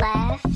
left.